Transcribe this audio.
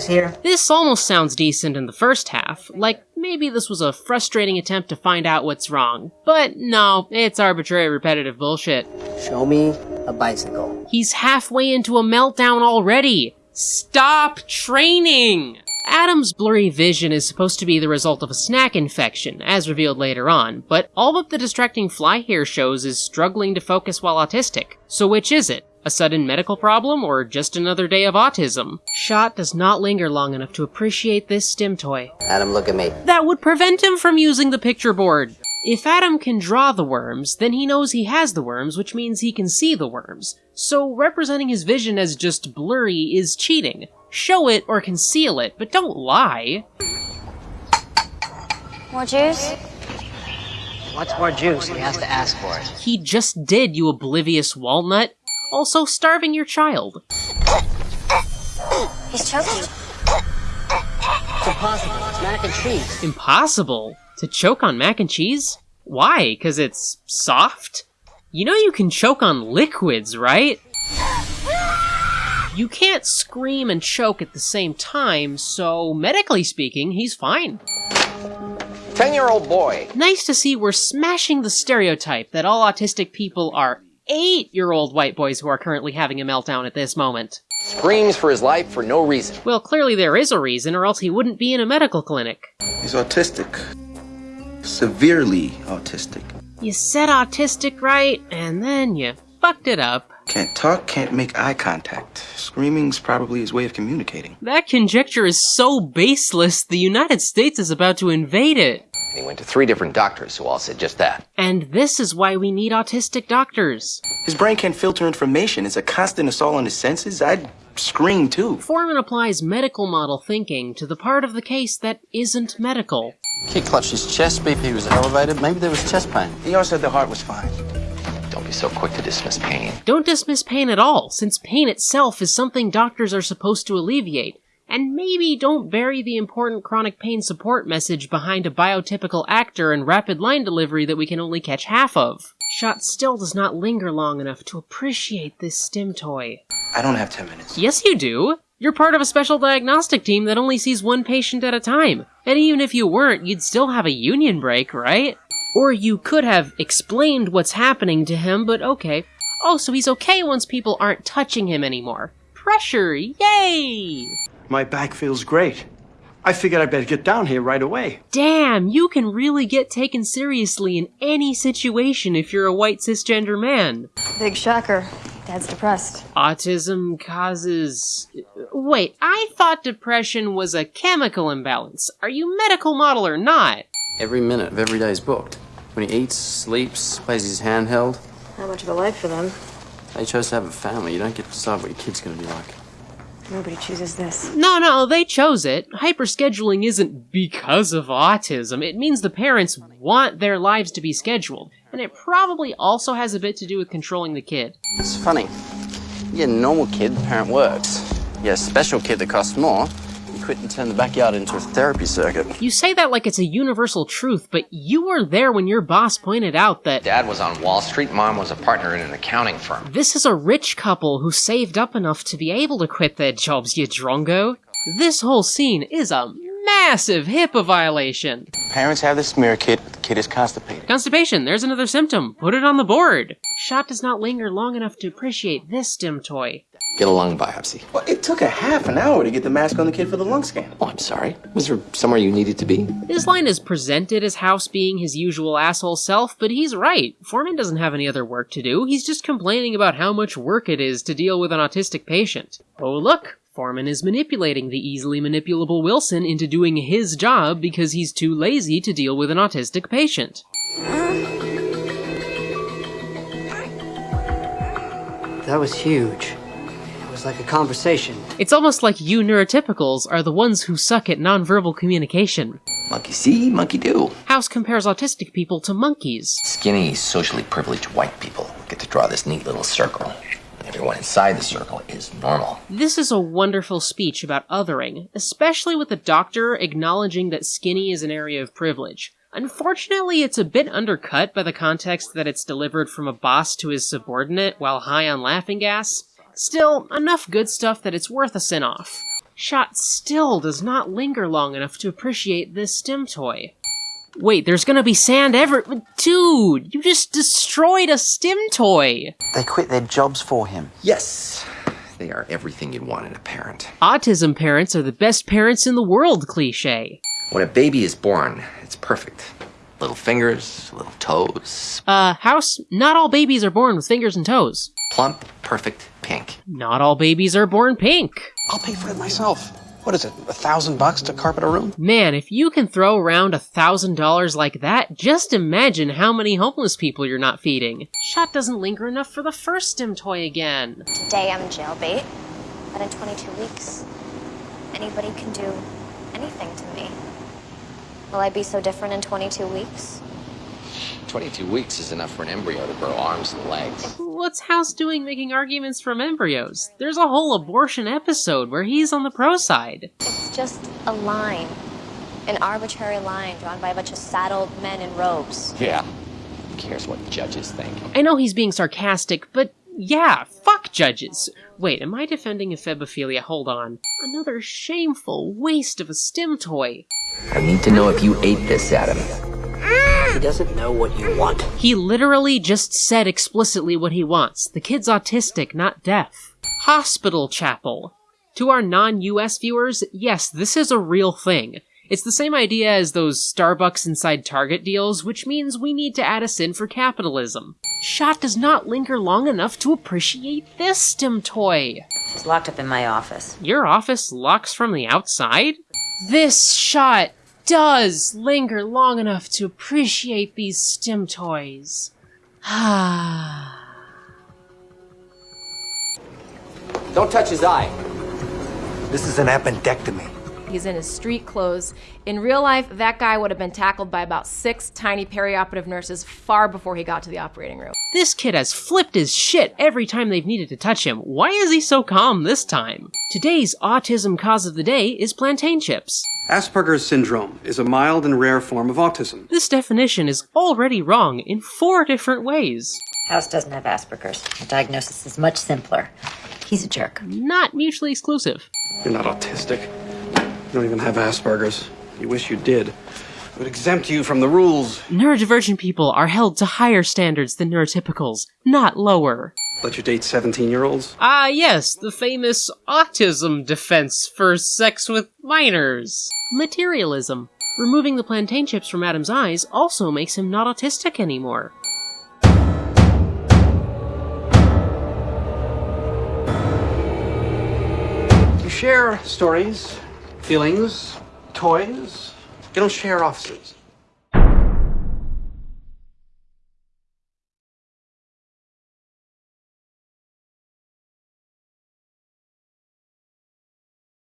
supplies here? This almost sounds decent in the first half, like maybe this was a frustrating attempt to find out what's wrong. But no, it's arbitrary repetitive bullshit. Show me a bicycle. He's halfway into a meltdown already! Stop training! Adam's blurry vision is supposed to be the result of a snack infection, as revealed later on, but all that the distracting fly here shows is struggling to focus while autistic. So which is it? A sudden medical problem or just another day of autism? Shot does not linger long enough to appreciate this stim toy. Adam, look at me. That would prevent him from using the picture board. If Adam can draw the worms, then he knows he has the worms, which means he can see the worms. So representing his vision as just blurry is cheating. Show it or conceal it, but don't lie. More juice? What's more juice? He has to ask for it. He just did, you oblivious walnut. Also starving your child. He's choking. It's impossible. It's mac and cheese. Impossible to choke on mac and cheese? Why? Cause it's soft? You know you can choke on liquids, right? You can't scream and choke at the same time, so medically speaking, he's fine. 10 year old boy. Nice to see we're smashing the stereotype that all autistic people are eight year old white boys who are currently having a meltdown at this moment. Screams for his life for no reason. Well, clearly there is a reason, or else he wouldn't be in a medical clinic. He's autistic. Severely autistic. You said autistic right, and then you fucked it up. Can't talk, can't make eye contact. Screaming's probably his way of communicating. That conjecture is so baseless, the United States is about to invade it. And he went to three different doctors who all said just that. And this is why we need autistic doctors. His brain can't filter information. It's a constant assault on his senses. I'd scream too. Foreman applies medical model thinking to the part of the case that isn't medical. Kid clutched his chest, BP was elevated, maybe there was chest pain. He also said the heart was fine. Don't be so quick to dismiss pain. Don't dismiss pain at all, since pain itself is something doctors are supposed to alleviate. And maybe don't bury the important chronic pain support message behind a biotypical actor and rapid line delivery that we can only catch half of. Shot still does not linger long enough to appreciate this stim toy. I don't have 10 minutes. Yes, you do. You're part of a special diagnostic team that only sees one patient at a time. And even if you weren't, you'd still have a union break, right? Or you could have explained what's happening to him, but okay. Oh, so he's okay once people aren't touching him anymore. Pressure, yay! My back feels great. I figured I'd better get down here right away. Damn, you can really get taken seriously in any situation if you're a white cisgender man. Big shocker. Dad's depressed. Autism causes. Wait, I thought depression was a chemical imbalance. Are you medical model or not? Every minute of every day is booked. When he eats, sleeps, plays his handheld. Not much of a life for them. They chose to have a family. You don't get to decide what your kid's gonna be like. Nobody chooses this. No, no, they chose it. Hyperscheduling isn't because of autism. It means the parents want their lives to be scheduled. And it probably also has a bit to do with controlling the kid. It's funny. You get a normal kid, the parent works. You get a special kid that costs more, you quit and turn the backyard into a therapy circuit. You say that like it's a universal truth, but you were there when your boss pointed out that Dad was on Wall Street, Mom was a partner in an accounting firm. this is a rich couple who saved up enough to be able to quit their jobs, you drongo. This whole scene is a massive HIPAA violation. Parents have the smear kit, the kid is constipated. Constipation, there's another symptom. Put it on the board. Shot does not linger long enough to appreciate this stim toy. Get a lung biopsy. Well, it took a half an hour to get the mask on the kid for the lung scan. Oh, I'm sorry. Was there somewhere you needed to be? This line is presented as House being his usual asshole self, but he's right. Foreman doesn't have any other work to do. He's just complaining about how much work it is to deal with an autistic patient. Oh, look. Foreman is manipulating the easily manipulable Wilson into doing his job because he's too lazy to deal with an autistic patient. That was huge. It was like a conversation. It's almost like you neurotypicals are the ones who suck at nonverbal communication. Monkey see, monkey do. House compares autistic people to monkeys. Skinny, socially privileged white people get to draw this neat little circle. Everyone inside the circle is normal. This is a wonderful speech about othering, especially with the doctor acknowledging that skinny is an area of privilege. Unfortunately, it's a bit undercut by the context that it's delivered from a boss to his subordinate while high on laughing gas. Still, enough good stuff that it's worth a sin off. Shot still does not linger long enough to appreciate this stim toy. Wait, there's gonna be sand ever- Dude, you just destroyed a stim toy! They quit their jobs for him. Yes, they are everything you'd want in a parent. Autism parents are the best parents in the world cliche. When a baby is born, it's perfect. Little fingers, little toes, Uh, House, not all babies are born with fingers and toes. plump, perfect, pink. Not all babies are born pink. I'll pay for it myself. What is it, a thousand bucks to carpet a room? Man, if you can throw around a thousand dollars like that, just imagine how many homeless people you're not feeding. Shot doesn't linger enough for the first stim toy again. Today I'm jailbait, but in 22 weeks, anybody can do anything to me. Will I be so different in 22 weeks? 22 weeks is enough for an embryo to grow arms and legs. What's House doing making arguments from embryos? There's a whole abortion episode where he's on the pro side. It's just a line. An arbitrary line drawn by a bunch of saddled men in robes. Yeah. Who cares what judges think? I know he's being sarcastic, but yeah, fuck judges. Wait, am I defending ephebophilia? Hold on. Another shameful waste of a stim toy. I need to know if you ate this, Adam. He doesn't know what you want. He literally just said explicitly what he wants. The kid's autistic, not deaf. Hospital chapel. To our non US viewers, yes, this is a real thing. It's the same idea as those Starbucks inside Target deals, which means we need to add a sin for capitalism. Shot does not linger long enough to appreciate this stim toy. She's locked up in my office. Your office locks from the outside? This shot does linger long enough to appreciate these stim toys. Ah. Don't touch his eye. This is an appendectomy. He's in his street clothes. In real life, that guy would have been tackled by about six tiny perioperative nurses far before he got to the operating room. This kid has flipped his shit every time they've needed to touch him. Why is he so calm this time? Today's autism cause of the day is plantain chips. Asperger's syndrome is a mild and rare form of autism. This definition is already wrong in four different ways. House doesn't have Asperger's. The diagnosis is much simpler. He's a jerk. Not mutually exclusive. You're not autistic. You don't even have Asperger's. You wish you did. It would exempt you from the rules. Neurodivergent people are held to higher standards than neurotypicals, not lower. Let you date 17 year olds? Ah, yes, the famous autism defense for sex with minors. Materialism. Removing the plantain chips from Adam's eyes also makes him not autistic anymore. You share stories, feelings, toys. You don't share offices.